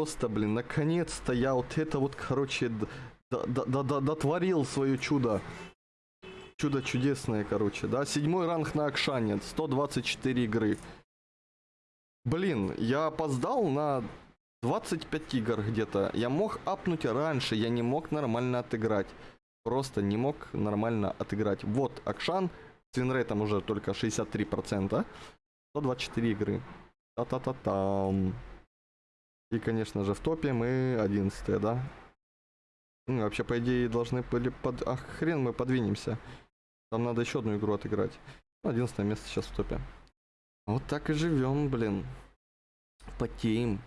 просто, блин, наконец-то я вот это вот, короче, дотворил свое чудо. Чудо чудесное, короче, да. Седьмой ранг на Акшане, 124 игры. Блин, я опоздал на 25 игр где-то. Я мог апнуть раньше, я не мог нормально отыграть. Просто не мог нормально отыграть. Вот, Акшан, с винрейтом уже только 63%. 124 игры. Та-та-та-там. И, конечно же, в топе мы 11 да? Ну, вообще, по идее, должны были под... Ах, хрен мы подвинемся. Там надо еще одну игру отыграть. 11 место сейчас в топе. Вот так и живем, блин. Потеем.